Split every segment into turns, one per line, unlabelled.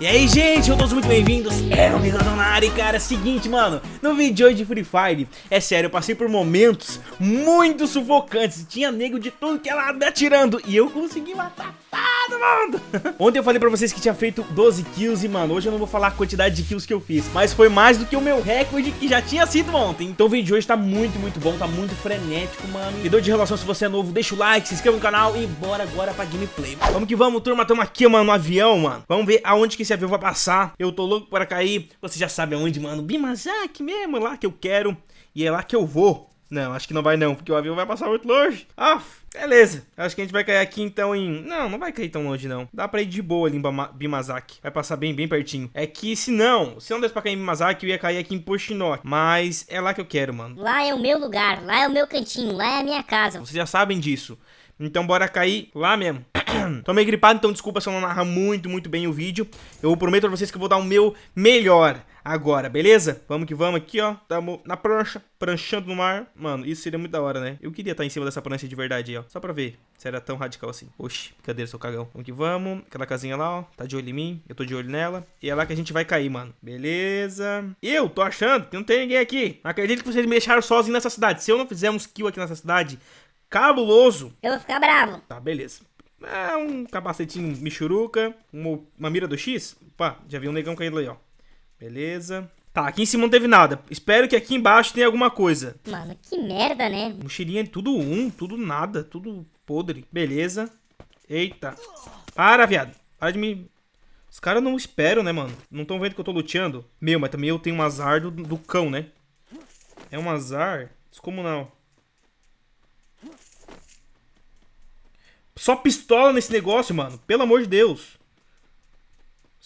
E aí, gente, todos muito bem-vindos. É o Miradonari, cara. É seguinte, mano, no vídeo de hoje de Free Fire, é sério, eu passei por momentos muito sufocantes. Tinha nego de tudo que ela me atirando e eu consegui matar todo mundo. Ontem eu falei pra vocês que tinha feito 12 kills e, mano, hoje eu não vou falar a quantidade de kills que eu fiz, mas foi mais do que o meu recorde que já tinha sido ontem. Então o vídeo de hoje tá muito, muito bom, tá muito frenético, mano. Video de relação, se você é novo, deixa o like, se inscreva no canal e bora agora pra gameplay. Vamos que vamos, turma, tamo aqui, mano, no avião, mano. Vamos ver aonde que esse avião vai passar. Eu tô louco para cair. Você já sabe aonde, mano. Bimazak mesmo, é lá que eu quero. E é lá que eu vou. Não, acho que não vai não, porque o avião vai passar muito longe. Ah, beleza. Acho que a gente vai cair aqui então em... Não, não vai cair tão longe não. Dá pra ir de boa ali em Bimazaki. Vai passar bem, bem pertinho. É que se não, se não desse pra cair em Bimazaki, eu ia cair aqui em Pochinoki. Mas é lá que eu quero, mano.
Lá é o meu lugar, lá é o meu cantinho, lá é a minha casa.
Vocês já sabem disso. Então bora cair lá mesmo. Tô meio gripado, então desculpa se eu não narrar muito, muito bem o vídeo. Eu prometo pra vocês que eu vou dar o meu melhor agora, beleza? Vamos que vamos aqui, ó. Tamo na prancha, pranchando no mar. Mano, isso seria muito da hora, né? Eu queria estar em cima dessa prancha de verdade aí, ó. Só pra ver se era tão radical assim. Oxi, brincadeira, seu cagão. Vamos que vamos. Aquela casinha lá, ó. Tá de olho em mim. Eu tô de olho nela. E é lá que a gente vai cair, mano. Beleza. Eu tô achando que não tem ninguém aqui. Acredito que vocês me deixaram sozinho nessa cidade. Se eu não fizer uns kills aqui nessa cidade, cabuloso.
Eu vou ficar bravo.
Tá, beleza. É um capacetinho michuruca, uma, uma mira do X. Opa, já vi um negão caindo aí, ó. Beleza. Tá, aqui em cima não teve nada. Espero que aqui embaixo tenha alguma coisa.
Mano, que merda, né?
Mochilinha tudo um, tudo nada, tudo podre. Beleza. Eita. Para, viado. Para de me... Os caras não esperam, né, mano? Não estão vendo que eu tô luteando? Meu, mas também eu tenho um azar do, do cão, né? É um azar descomunal. Só pistola nesse negócio, mano. Pelo amor de Deus.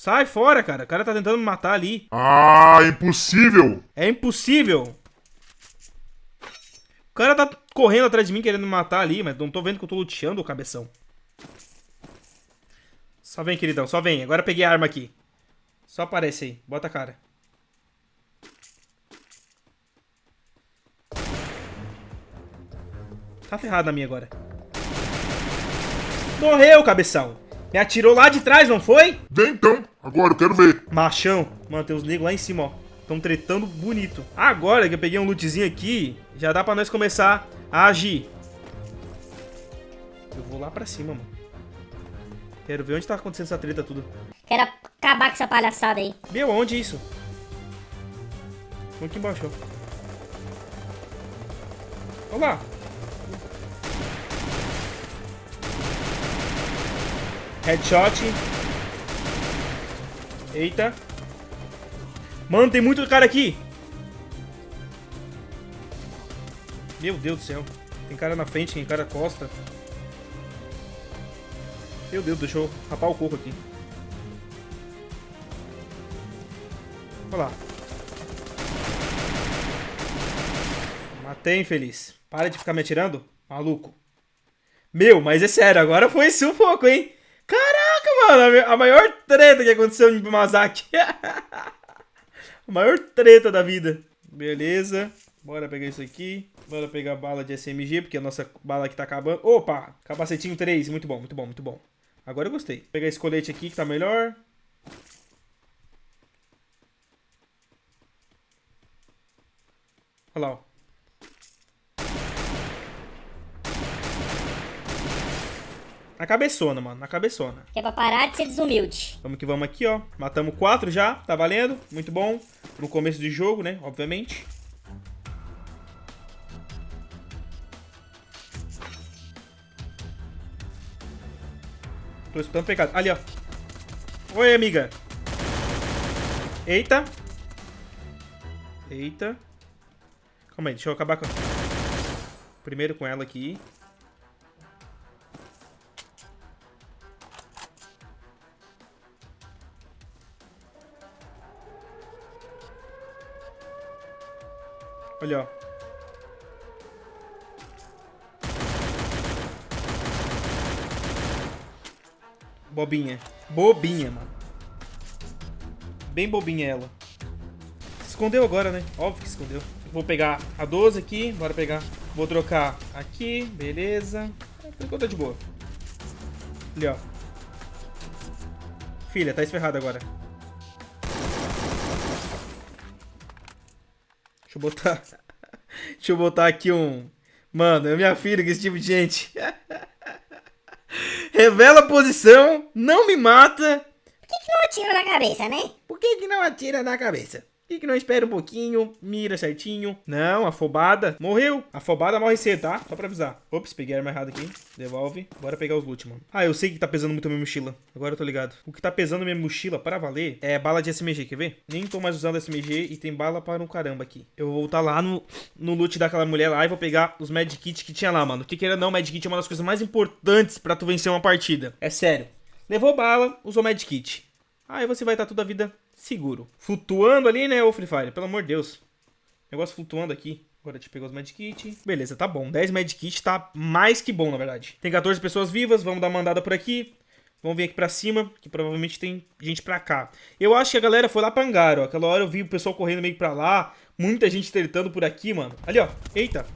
Sai fora, cara. O cara tá tentando me matar ali.
Ah, impossível.
É impossível. O cara tá correndo atrás de mim querendo me matar ali, mas não tô vendo que eu tô luteando, cabeção. Só vem, queridão. Só vem. Agora peguei a arma aqui. Só aparece aí. Bota a cara. Tá ferrado na minha agora. Morreu, cabeção. Me atirou lá de trás, não foi?
Vem então, agora eu quero ver.
Machão. Mano, tem uns negros lá em cima, ó. Estão tretando bonito. Agora que eu peguei um lootzinho aqui, já dá pra nós começar a agir. Eu vou lá pra cima, mano. Quero ver onde tá acontecendo essa treta tudo.
Quero acabar com essa palhaçada aí.
Meu, onde isso? Vamos aqui embaixo, ó. Olha lá. Headshot. Eita. Mano, tem muito cara aqui. Meu Deus do céu. Tem cara na frente, tem cara costa. Meu Deus, deixa eu rapar o coco aqui. Olha lá. Matei, infeliz. Para de ficar me atirando, maluco. Meu, mas é sério, agora foi sufoco, hein? Caraca, mano, a maior treta que aconteceu em Mazaki. a maior treta da vida. Beleza. Bora pegar isso aqui. Bora pegar bala de SMG, porque a nossa bala aqui tá acabando. Opa! Capacetinho 3. Muito bom, muito bom, muito bom. Agora eu gostei. Vou pegar esse colete aqui que tá melhor. Olha lá, ó. Na cabeçona, mano. Na cabeçona.
Que é pra parar de ser desumilde.
Vamos que vamos aqui, ó. Matamos quatro já. Tá valendo. Muito bom. No começo do jogo, né? Obviamente. Tô escutando pecado. Ali, ó. Oi, amiga. Eita. Eita. Calma aí, deixa eu acabar com... Primeiro com ela aqui. Olha, ó. Bobinha. Bobinha, mano. Bem bobinha ela. Se escondeu agora, né? Óbvio que escondeu. Vou pegar a 12 aqui. Bora pegar. Vou trocar aqui. Beleza. Por enquanto tá de boa. Ali, ó. Filha, tá esferrada agora. Eu botar... Deixa eu botar aqui um... Mano, é minha filha com esse tipo de gente. Revela a posição, não me mata.
Por que, que não atira na cabeça, né?
Por que, que não atira na cabeça? Por que, não espera um pouquinho, mira certinho? Não, afobada. Morreu. Afobada morre cedo, tá? Só pra avisar. Ops, peguei a arma errada aqui. Devolve. Bora pegar os loot, mano. Ah, eu sei que tá pesando muito a minha mochila. Agora eu tô ligado. O que tá pesando a minha mochila para valer é bala de SMG, quer ver? Nem tô mais usando SMG e tem bala para um caramba aqui. Eu vou voltar lá no, no loot daquela mulher lá e vou pegar os medkits que tinha lá, mano. Que queira não, medkit é uma das coisas mais importantes pra tu vencer uma partida. É sério. Levou bala, usou medkit. Aí você vai estar toda a vida seguro. Flutuando ali, né, ô Free Fire? Pelo amor de Deus. Negócio flutuando aqui. Agora te pegou os medkit. Beleza, tá bom. 10 medkit tá mais que bom, na verdade. Tem 14 pessoas vivas, vamos dar uma andada por aqui. Vamos vir aqui pra cima, que provavelmente tem gente pra cá. Eu acho que a galera foi lá pra hangar, ó. Aquela hora eu vi o pessoal correndo meio pra lá. Muita gente tretando por aqui, mano. Ali, ó. Eita.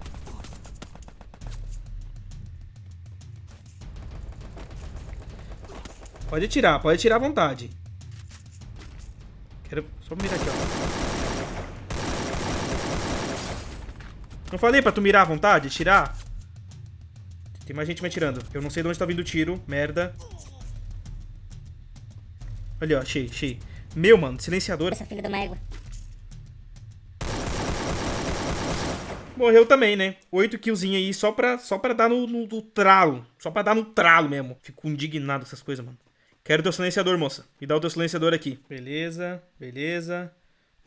Pode atirar, pode atirar à vontade. Quero só mirar aqui, ó. Não falei pra tu mirar à vontade? Tirar? Tem mais gente me atirando. Eu não sei de onde tá vindo o tiro. Merda. Ali, ó. Achei, achei. Meu, mano. Silenciador.
Essa filha uma égua.
Morreu também, né? Oito killzinho aí só pra, só pra dar no, no, no tralo. Só pra dar no tralo mesmo. Fico indignado com essas coisas, mano. Quero teu silenciador, moça. Me dá o teu silenciador aqui. Beleza, beleza.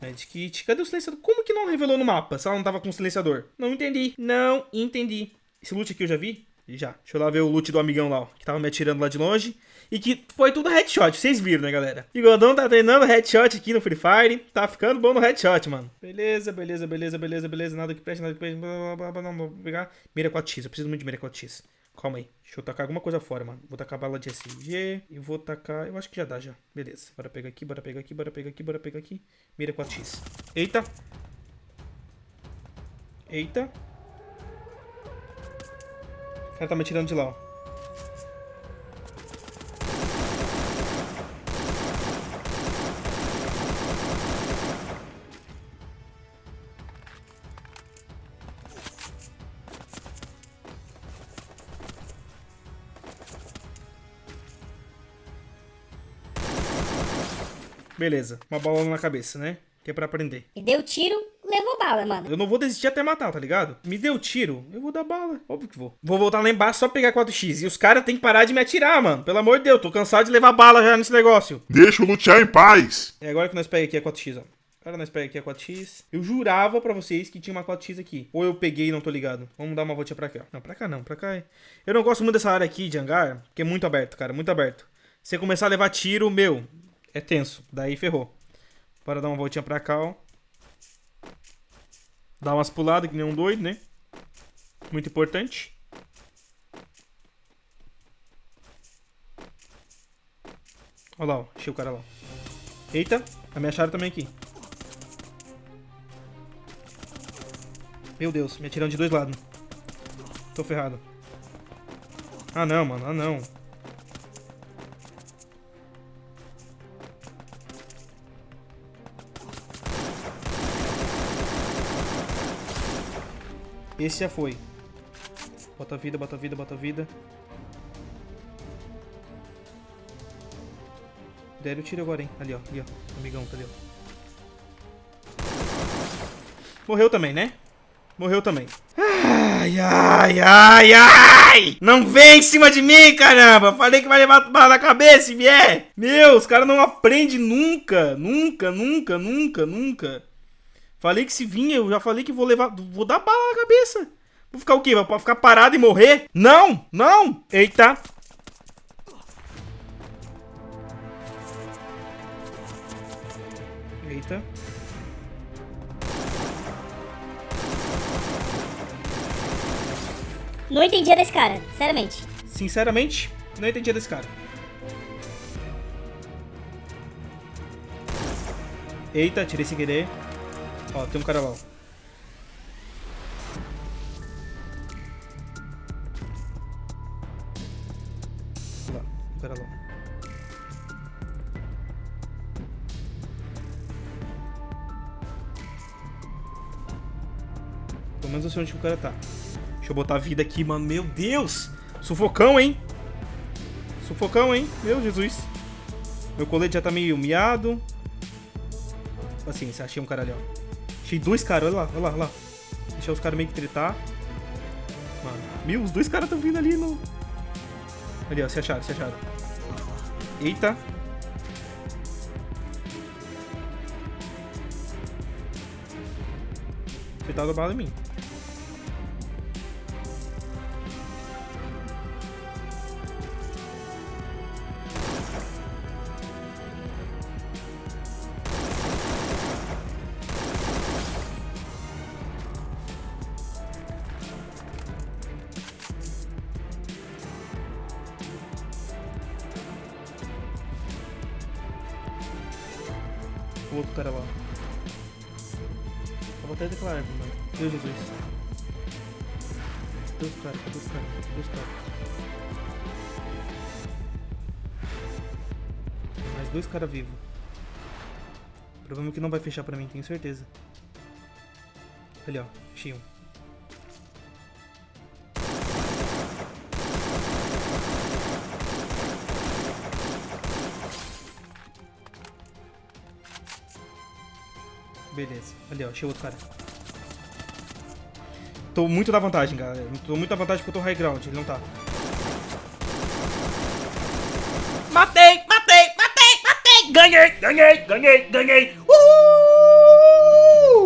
Medkit. Cadê o silenciador? Como que não revelou no mapa se ela não tava com o silenciador? Não entendi. Não entendi. Esse loot aqui eu já vi? Já. Deixa eu lá ver o loot do amigão lá, ó. Que tava me atirando lá de longe. E que foi tudo headshot. Vocês viram, né, galera? Bigodão tá treinando headshot aqui no Free Fire. Tá ficando bom no headshot, mano. Beleza, beleza, beleza, beleza, beleza. Nada que preste, nada que preste. Blá, blá, blá, blá, Não, vou pegar. Mira 4x. Eu preciso muito de mira 4x. Calma aí. Deixa eu tacar alguma coisa fora, mano. Vou tacar bala de SG. E vou tacar... Eu acho que já dá, já. Beleza. Bora pegar aqui, bora pegar aqui, bora pegar aqui, bora pegar aqui. Mira 4x. Eita. Eita. O cara tá me atirando de lá, ó. Beleza. Uma bola na cabeça, né? Que é pra aprender.
E deu tiro, levou bala, mano.
Eu não vou desistir até matar, tá ligado? Me deu tiro, eu vou dar bala. Óbvio que vou. Vou voltar lá embaixo só pegar 4x. E os caras têm que parar de me atirar, mano. Pelo amor de Deus, tô cansado de levar bala já nesse negócio.
Deixa o lutear em paz.
É agora que nós pegamos aqui a 4x, ó. Agora nós pegamos aqui a 4x. Eu jurava pra vocês que tinha uma 4x aqui. Ou eu peguei e não tô ligado. Vamos dar uma voltinha pra cá. ó. Não, pra cá não, pra cá é. Eu não gosto muito dessa área aqui de hangar, porque é muito aberto, cara, muito aberto. Se você começar a levar tiro, meu, é tenso. Daí ferrou. Bora dar uma voltinha pra cá, ó. Dar umas puladas que nem um doido, né? Muito importante. Olha lá, ó. Achei o cara lá. Eita, me acharam também aqui. Meu Deus, me atirando de dois lados. Tô ferrado. Ah não, mano, ah não. Esse já foi. Bota vida, bota vida, bota vida. Deram o tiro agora, hein? Ali, ó. Ali, ó. Amigão, tá ali, ó. Morreu também, né? Morreu também. Ai, ai, ai, ai! Não vem em cima de mim, caramba! Falei que vai levar bala na cabeça se vier! Meu, os caras não aprendem nunca, nunca, nunca, nunca, nunca. Falei que se vinha, eu já falei que vou levar. Vou dar bala na cabeça. Vou ficar o quê? Vou ficar parado e morrer? Não! Não! Eita! Eita.
Não entendi desse cara, sinceramente.
Sinceramente, não entendi desse cara. Eita, tirei sem querer. Ó, tem um cara lá. Lá, um cara lá. Pelo menos eu sei onde o cara tá. Deixa eu botar a vida aqui, mano. Meu Deus! Sufocão, hein? Sufocão, hein? Meu Jesus. Meu colete já tá meio miado. Paciência, achei um caralhão. Achei dois caras, olha lá, olha lá, olha lá. Deixar os caras meio que tretar. Mano, meu, os dois caras tão vindo ali no... Ali, ó, se acharam, se acharam. Eita. Você tá bala em mim. Cara lá. Eu vou até declarar, mano. Meu Jesus. Caras? Cadê os caras? Cadê os caras? Mais dois caras vivos. Problema que não vai fechar pra mim, tenho certeza. Ali, ó. Achei Beleza. Ali, ó. Achei outro cara. Tô muito na vantagem, galera. Tô muito na vantagem porque eu tô high ground. Ele não tá. Matei! Matei! Matei! Matei! Ganhei! Ganhei! Ganhei! Ganhei!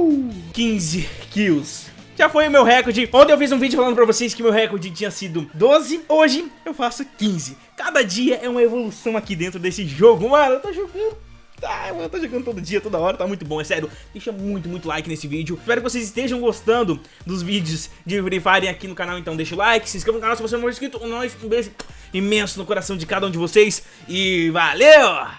Uhul! 15 kills. Já foi o meu recorde. Ontem eu fiz um vídeo falando pra vocês que meu recorde tinha sido 12. Hoje eu faço 15. Cada dia é uma evolução aqui dentro desse jogo. Mano, eu tô jogando Tá, mano, tô jogando todo dia, toda hora, tá muito bom, é sério. Deixa muito, muito like nesse vídeo. Espero que vocês estejam gostando dos vídeos de Free Fire aqui no canal, então deixa o like, se inscreva no canal se você não for inscrito. Um beijo imenso no coração de cada um de vocês e valeu!